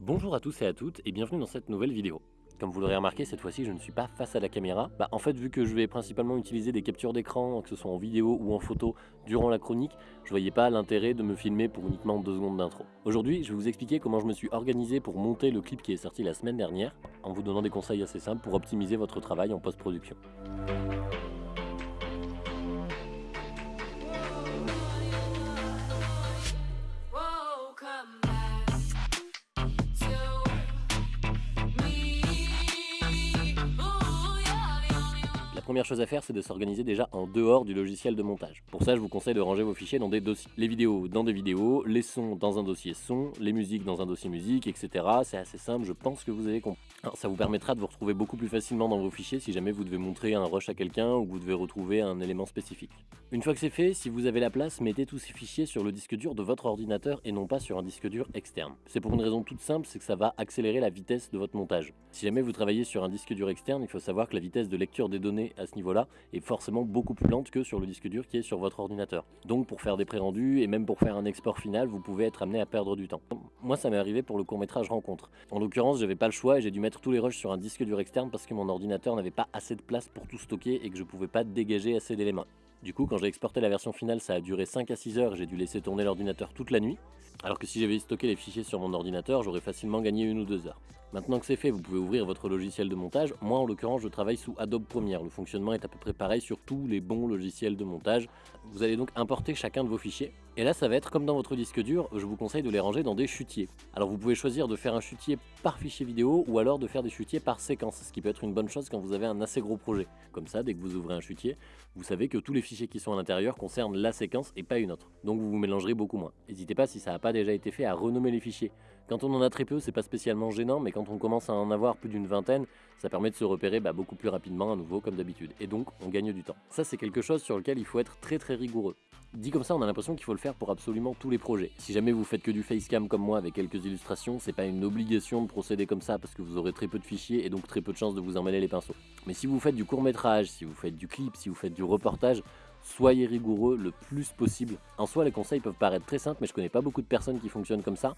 Bonjour à tous et à toutes et bienvenue dans cette nouvelle vidéo. Comme vous l'aurez remarqué, cette fois-ci je ne suis pas face à la caméra. Bah, en fait, vu que je vais principalement utiliser des captures d'écran, que ce soit en vidéo ou en photo, durant la chronique, je voyais pas l'intérêt de me filmer pour uniquement deux secondes d'intro. Aujourd'hui, je vais vous expliquer comment je me suis organisé pour monter le clip qui est sorti la semaine dernière, en vous donnant des conseils assez simples pour optimiser votre travail en post-production. Première chose à faire, c'est de s'organiser déjà en dehors du logiciel de montage. Pour ça, je vous conseille de ranger vos fichiers dans des dossiers. Les vidéos dans des vidéos, les sons dans un dossier son, les musiques dans un dossier musique, etc. C'est assez simple, je pense que vous avez compris. ça vous permettra de vous retrouver beaucoup plus facilement dans vos fichiers si jamais vous devez montrer un rush à quelqu'un ou vous devez retrouver un élément spécifique. Une fois que c'est fait, si vous avez la place, mettez tous ces fichiers sur le disque dur de votre ordinateur et non pas sur un disque dur externe. C'est pour une raison toute simple, c'est que ça va accélérer la vitesse de votre montage. Si jamais vous travaillez sur un disque dur externe, il faut savoir que la vitesse de lecture des données à ce niveau-là est forcément beaucoup plus lente que sur le disque dur qui est sur votre ordinateur. Donc pour faire des pré-rendus et même pour faire un export final, vous pouvez être amené à perdre du temps. Moi ça m'est arrivé pour le court-métrage Rencontre. En l'occurrence, j'avais pas le choix et j'ai dû mettre tous les rushs sur un disque dur externe parce que mon ordinateur n'avait pas assez de place pour tout stocker et que je pouvais pas dégager assez d'éléments. Du coup, quand j'ai exporté la version finale, ça a duré 5 à 6 heures, j'ai dû laisser tourner l'ordinateur toute la nuit. Alors que si j'avais stocké les fichiers sur mon ordinateur, j'aurais facilement gagné une ou deux heures. Maintenant que c'est fait, vous pouvez ouvrir votre logiciel de montage. Moi, en l'occurrence, je travaille sous Adobe Premiere. Le fonctionnement est à peu près pareil sur tous les bons logiciels de montage. Vous allez donc importer chacun de vos fichiers. Et là, ça va être comme dans votre disque dur, je vous conseille de les ranger dans des chutiers. Alors vous pouvez choisir de faire un chutier par fichier vidéo ou alors de faire des chutiers par séquence, ce qui peut être une bonne chose quand vous avez un assez gros projet. Comme ça, dès que vous ouvrez un chutier, vous savez que tous les fichiers qui sont à l'intérieur concernent la séquence et pas une autre. Donc vous vous mélangerez beaucoup moins. N'hésitez pas, si ça n'a pas déjà été fait, à renommer les fichiers. Quand on en a très peu, c'est pas spécialement gênant, mais quand on commence à en avoir plus d'une vingtaine, ça permet de se repérer bah, beaucoup plus rapidement à nouveau comme d'habitude. Et donc, on gagne du temps. Ça, c'est quelque chose sur lequel il faut être très très rigoureux. Dit comme ça, on a l'impression qu'il faut le faire pour absolument tous les projets. Si jamais vous faites que du facecam comme moi avec quelques illustrations, c'est pas une obligation de procéder comme ça parce que vous aurez très peu de fichiers et donc très peu de chances de vous emmêler les pinceaux. Mais si vous faites du court métrage, si vous faites du clip, si vous faites du reportage, soyez rigoureux le plus possible. En soi, les conseils peuvent paraître très simples, mais je connais pas beaucoup de personnes qui fonctionnent comme ça.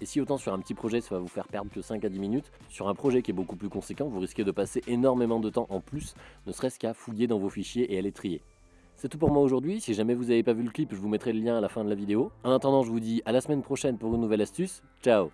Et si autant sur un petit projet, ça va vous faire perdre que 5 à 10 minutes, sur un projet qui est beaucoup plus conséquent, vous risquez de passer énormément de temps en plus, ne serait-ce qu'à fouiller dans vos fichiers et à les trier. C'est tout pour moi aujourd'hui, si jamais vous n'avez pas vu le clip, je vous mettrai le lien à la fin de la vidéo. En attendant, je vous dis à la semaine prochaine pour une nouvelle astuce. Ciao